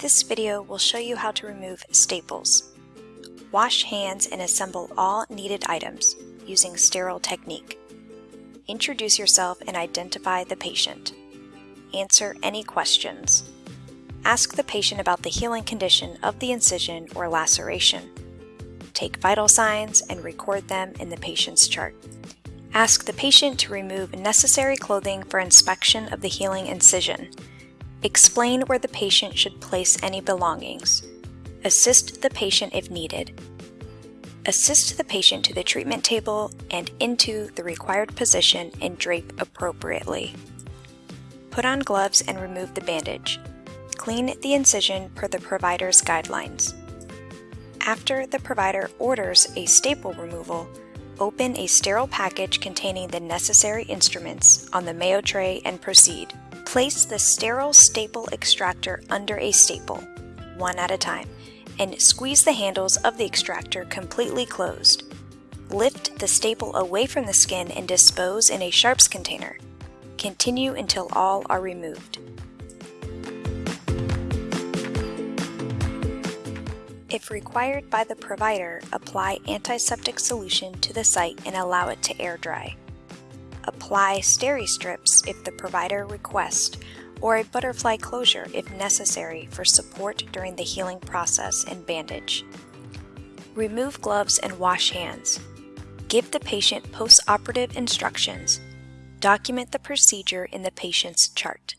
This video will show you how to remove staples. Wash hands and assemble all needed items using sterile technique. Introduce yourself and identify the patient. Answer any questions. Ask the patient about the healing condition of the incision or laceration. Take vital signs and record them in the patient's chart. Ask the patient to remove necessary clothing for inspection of the healing incision. Explain where the patient should place any belongings. Assist the patient if needed. Assist the patient to the treatment table and into the required position and drape appropriately. Put on gloves and remove the bandage. Clean the incision per the provider's guidelines. After the provider orders a staple removal, open a sterile package containing the necessary instruments on the mayo tray and proceed. Place the sterile staple extractor under a staple, one at a time, and squeeze the handles of the extractor completely closed. Lift the staple away from the skin and dispose in a sharps container. Continue until all are removed. If required by the provider, apply antiseptic solution to the site and allow it to air dry. Apply steri-strips if the provider requests, or a butterfly closure if necessary for support during the healing process and bandage. Remove gloves and wash hands. Give the patient post-operative instructions. Document the procedure in the patient's chart.